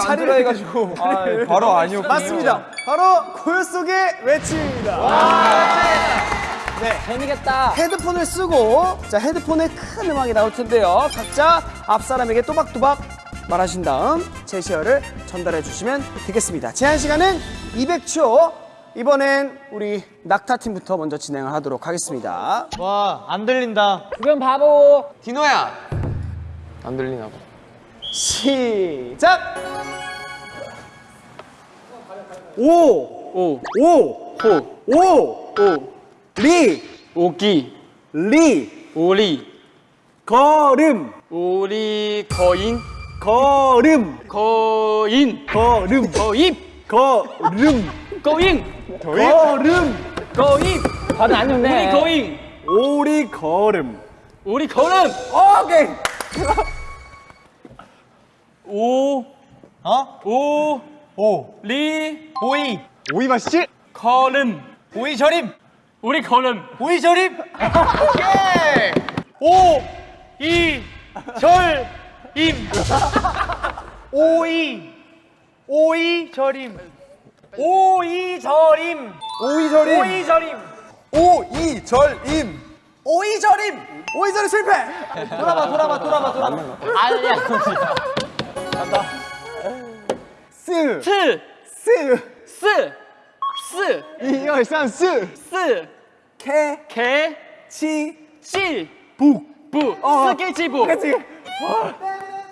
안 자리를 들어 해가지고 아, 바로 아니었군요. 맞습니다. 바로 고요 속의 외침입니다. 재미겠다. 헤드폰을 쓰고 자 헤드폰에 큰 음악이 나올 텐데요. 각자 앞 사람에게 또박또박 말하신 다음 제시어를 전달해 주시면 되겠습니다. 제한 시간은 200초. 이번엔 우리 낙타 팀부터 먼저 진행을 하도록 하겠습니다. 와, 안 들린다. 주변 바보. 디노야. 안 들리나 봐. 시작. 오, 오, 오, 호, 오, 오, 리, 오기, 리, 오리, 걸음, 오리, 거인, 걸음, 거인, 걸음, 거입, 걸음, 거잉, 걸음, 거입, 다들 안 좋네. 오리 거잉, 오리 걸음. 오리 걸음, 오케이. 오, 어? 오, 오. 리, 오이. 오이 맛있지? 걸음, 오이 절임. 오리 걸음, 오이 절임. 오케이. 오. 이. 절. 임. 오이. 오이 절임. 오이 절임. 오이 절임. 오이 절임. 오이 절임. 오이 절임. 오이 절임 실패. 돌아봐 돌아봐 돌아봐 돌아봐. 아니야. 스. 트, 스. 스, 스, 이열산 스. 스, 개. 개, 치. 치, 북. 부, 어. 스케치북, 그치.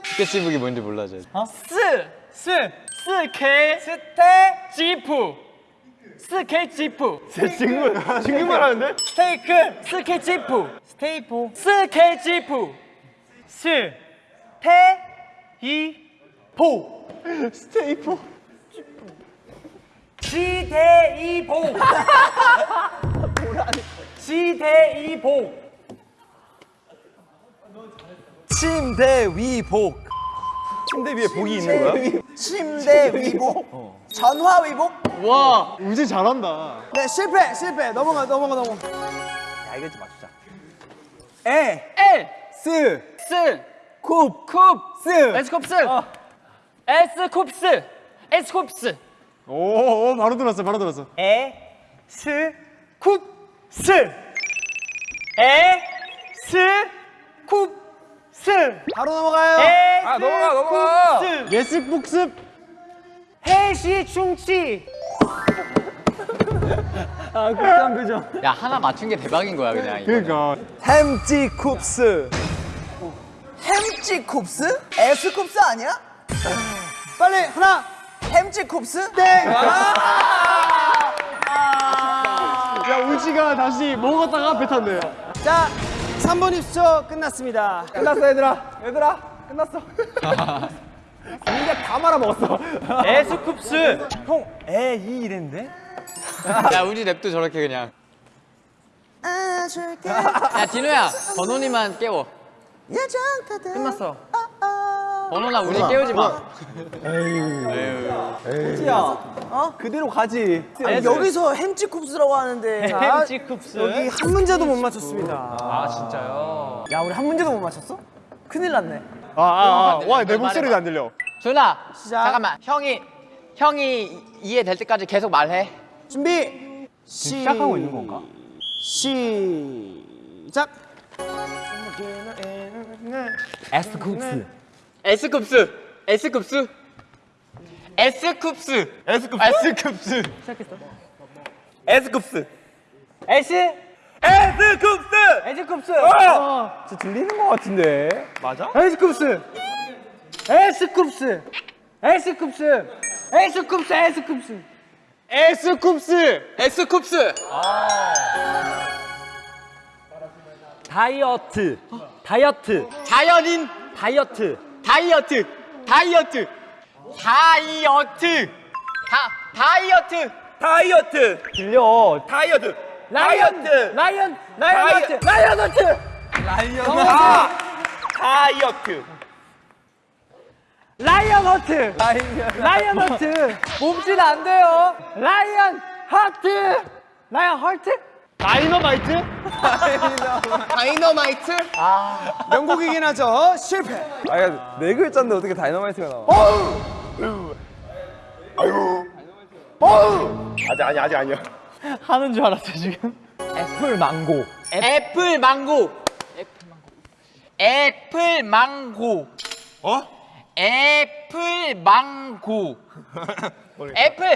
스케치북이 뭔지 몰라, 저. 스, 스. 스케, 스테. 지프, 스케치프, 친구. 친구만 하는데? 스테이크. 스케치프, 스테이프. 스케치프, 스. 테. 이. 포. 스테이프. 지대이보. 지대이보. 침대 위복. 침대 위에 복이 있는 거야? 침대 위복. 전화 위복. 와, 우지 잘한다. 네 실패 실패 넘어가 넘어가 넘어가. 야, 이거 좀 맞추자. 에. 에, 스. 스, 쿱. 쿱, 스. 에스쿱스, 에스쿱스, 에스쿱스, 오, 오, 바로 들었어, 바로 들었어. 에, 스, 쿱, 스. 에, 스, 쿱, 스. 바로 넘어가요. 에, 아, 넘어가, 넘어가. 스. 예습 복습. 해시 충치. 야 하나 맞춘 게 대박인 거야 그냥. 이거. 그러니까. 햄찌 쿱스. 햄찌 쿱스? 에스 쿱스 아니야? 빨리 하나. 햄찌 쿱스? 땡. 야, 우지가 다시 먹었다가 배 탔네요. 자, 3번 입수 끝났습니다. 끝났어, 얘들아. 얘들아, 끝났어. 이제 다 말아먹었어. 에스쿱스. 형, 에, 이 이랬는데? 야 우리 랩도 저렇게 그냥. 안아줄게. 야 디노야 번호니만 깨워. 끝났어. 번호나 우리 깨우지 마. 야, 어? 그대로 가지. 여기서 햄찌 쿱스라고 하는데. 햄찌 쿱스. 여기 한 문제도 못 맞췄습니다. 아, 진짜요? 야, 우리 한 문제도 못 맞췄어? 큰일 났네. 아, 아, 아. 와, 내 목소리도 안 들려. 준아 시작. 잠깐만 형이 형이 이해될 때까지 계속 말해. 준비. 시 작하고 있는 건가? 시작. 에스쿱스. 에스쿱스. 에스쿱스. 에스쿱스. 에스쿱스. 에스쿱스. 에스. 에스쿱스. 에스쿱스. 어! 저 들리는 것 같은데. 맞아? 에스쿱스. 에스쿱스. 에스쿱스. 에스쿱스. 에스쿱스. 에스쿱스. 에스쿱스. 다이어트 다이어트 자연인 다이어트 다이어트 다이어트 다이어트 다 다이어트. 다이어트. 들려. 다이어트. 라이언 다이어트. 라이언 라이언 다이- 라이언 아, 다이어트. 라이언 허트 라이언. 허트 몸짓 안 돼요. 라이언 하트. 라이언 헐트 다이너마이트? 다이너마이트 명곡이긴 하죠. 실패. 아, 네 글자인데 어떻게 다이너마이트가 나와? 아직 아니 아직 아니야. 하는 줄 알았어 지금. 애플 망고. 애플 망고. 애플 망고. 어? 애플 망고. 애플.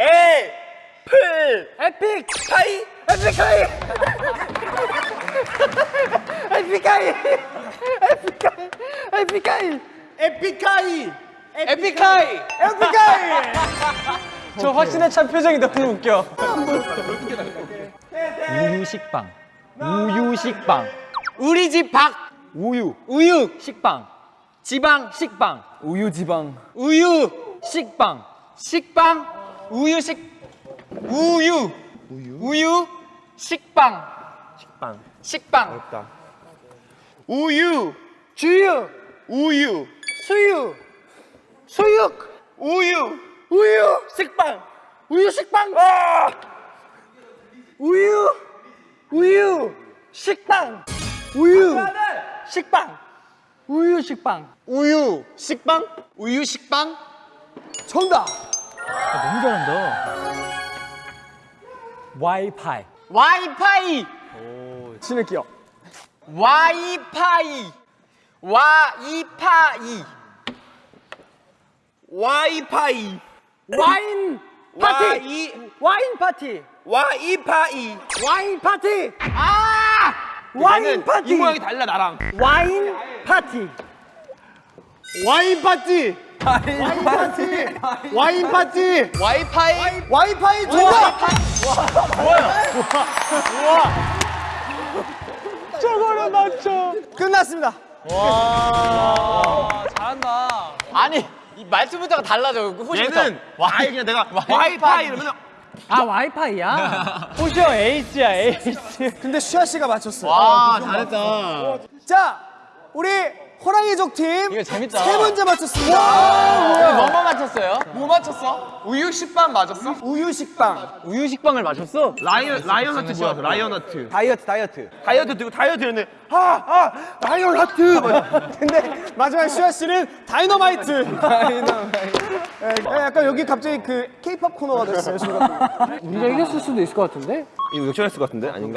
애 플 에픽 카이. 에픽 카이. 에픽 카이. 에픽 카이. 에픽 카이. 에픽 하이. 에픽 하이. 저 확신에 찬 표정이 너무 웃겨. 우유 식빵. 우유 식빵. 우리 집 박. 우유. 우유. 식빵. 지방. 식빵. 우유 지방. 우유. 식빵. 식빵. 우유 식. 우유. 우유. 우유. 식빵. 식빵. 식빵. 어렵다. 우유. 주유. 우유. 수유. 수육. 우유. 우유 식빵. 우유 식빵. 우유. 우유 식빵. 우유 식빵. 우유 식빵. 우유. 식빵? 우유 식빵. 정답. 너무 잘한다. 와이파이. 와이파이. 신을게요. 와이파이. 와이파이. 와이파이. 와인 파티. 와이 와인 파티. 와이파이. 와인 파티. 아! 와인 파티. 이 모양이 달라 나랑. 와인 파티. 와인 파티. 와인 파티. 와인 파티. 와이파이. 와이파이 정답. 저거를 맞춰. 끝났습니다. 잘한다. 아니, 이 말투부터가 달라져. 호시부터. 얘는 와이 그냥 내가 와이파이 이러면 아 와이파이야? 호시형 에이스야 에이스. 근데 슈아 씨가 맞췄어요. 아 잘했다. 자, 우리 호랑이 족 팀. 이거 재밌다. 세 문제 맞췄습니다. 뭐뭐 맞췄어요? 뭐 맞췄어? 우유 식빵 맞았어? 우유 식빵. 우유 식빵을 맞췄어? Lion Lion Heart 뭐야? Lion Heart. 다이어트, 다이어트. 다이어트 들고 다이어트 했는데 아아 Lion Heart. 근데 마지막 슈아 씨는 다이너마이트. 다이너마이트. 약간 여기 갑자기 그 케이팝 코너가 됐어요, 지금. 우리가 이겼을 수도 있을 것 같은데? 이거 역전했을 것 같은데 아닌가?